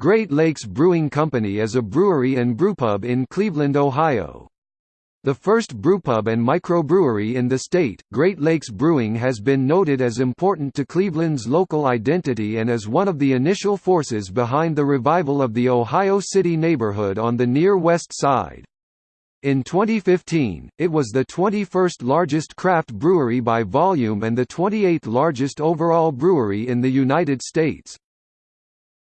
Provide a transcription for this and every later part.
Great Lakes Brewing Company is a brewery and brewpub in Cleveland, Ohio. The first brewpub and microbrewery in the state, Great Lakes Brewing has been noted as important to Cleveland's local identity and as one of the initial forces behind the revival of the Ohio City neighborhood on the near west side. In 2015, it was the 21st largest craft brewery by volume and the 28th largest overall brewery in the United States.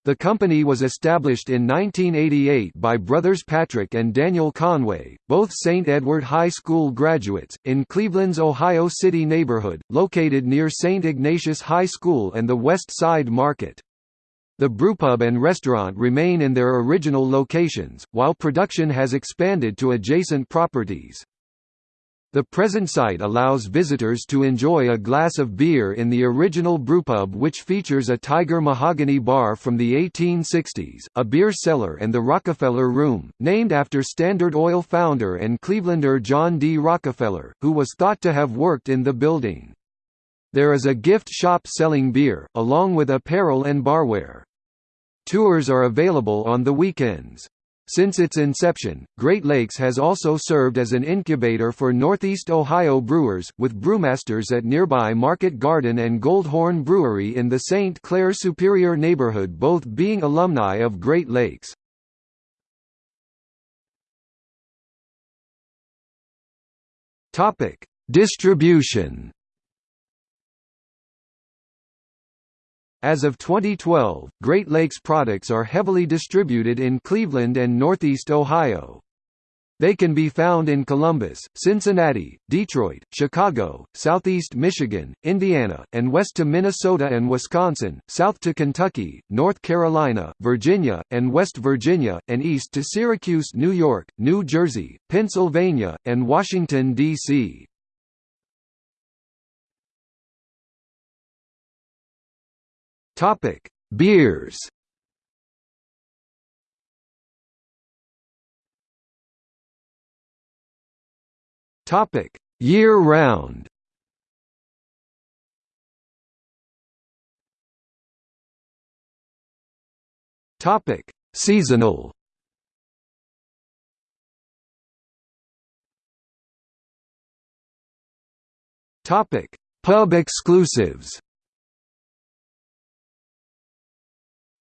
The company was established in 1988 by brothers Patrick and Daniel Conway, both St. Edward High School graduates, in Cleveland's Ohio City neighborhood, located near St. Ignatius High School and the West Side Market. The brewpub and restaurant remain in their original locations, while production has expanded to adjacent properties. The present site allows visitors to enjoy a glass of beer in the original brewpub which features a tiger mahogany bar from the 1860s, a beer cellar and the Rockefeller Room, named after Standard Oil founder and Clevelander John D. Rockefeller, who was thought to have worked in the building. There is a gift shop selling beer, along with apparel and barware. Tours are available on the weekends. Since its inception, Great Lakes has also served as an incubator for Northeast Ohio brewers, with brewmasters at nearby Market Garden and Goldhorn Brewery in the St. Clair Superior neighborhood both being alumni of Great Lakes. Distribution As of 2012, Great Lakes products are heavily distributed in Cleveland and Northeast Ohio. They can be found in Columbus, Cincinnati, Detroit, Chicago, Southeast Michigan, Indiana, and west to Minnesota and Wisconsin, south to Kentucky, North Carolina, Virginia, and West Virginia, and east to Syracuse, New York, New Jersey, Pennsylvania, and Washington, D.C. Topic: Beers. Topic: Year-round. Topic: Seasonal. Topic: Pub exclusives.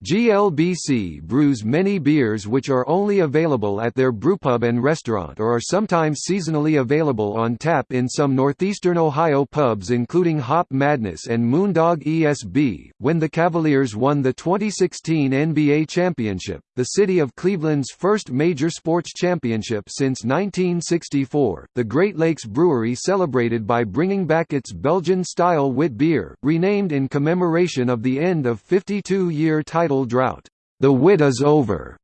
GLBC brews many beers which are only available at their brewpub and restaurant or are sometimes seasonally available on tap in some northeastern Ohio pubs including Hop Madness and Moondog ESB. When the Cavaliers won the 2016 NBA championship, the city of Cleveland's first major sports championship since 1964, the Great Lakes Brewery celebrated by bringing back its Belgian-style wit beer, renamed in commemoration of the end of 52-year title drought, "'The Wit is Over'.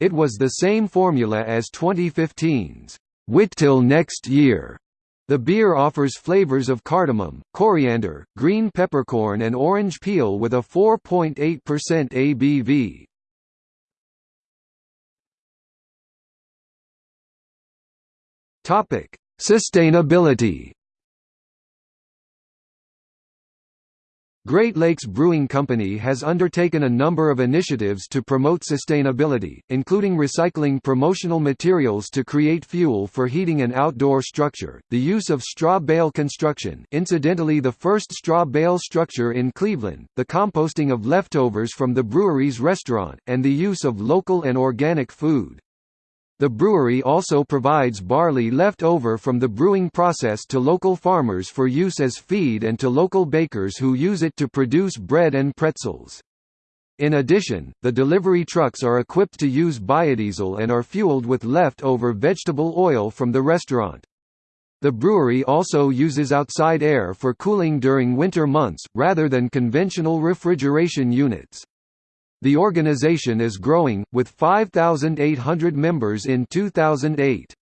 It was the same formula as 2015's "'Wit Till Next Year'. The beer offers flavors of cardamom, coriander, green peppercorn and orange peel with a 4.8% ABV. Topic: Sustainability. Great Lakes Brewing Company has undertaken a number of initiatives to promote sustainability, including recycling promotional materials to create fuel for heating an outdoor structure, the use of straw bale construction incidentally the first straw bale structure in Cleveland, the composting of leftovers from the brewery's restaurant, and the use of local and organic food. The brewery also provides barley left over from the brewing process to local farmers for use as feed and to local bakers who use it to produce bread and pretzels. In addition, the delivery trucks are equipped to use biodiesel and are fueled with left-over vegetable oil from the restaurant. The brewery also uses outside air for cooling during winter months, rather than conventional refrigeration units. The organization is growing, with 5,800 members in 2008.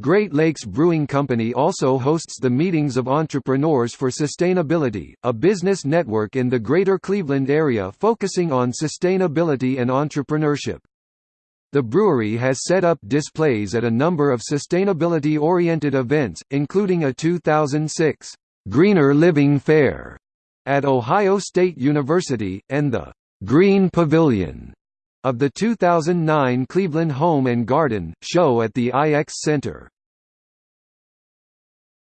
Great Lakes Brewing Company also hosts the Meetings of Entrepreneurs for Sustainability, a business network in the greater Cleveland area focusing on sustainability and entrepreneurship. The brewery has set up displays at a number of sustainability-oriented events, including a 2006 Greener Living Fair at Ohio State University, and the Green Pavilion, of the 2009 Cleveland Home and Garden show at the IX Center.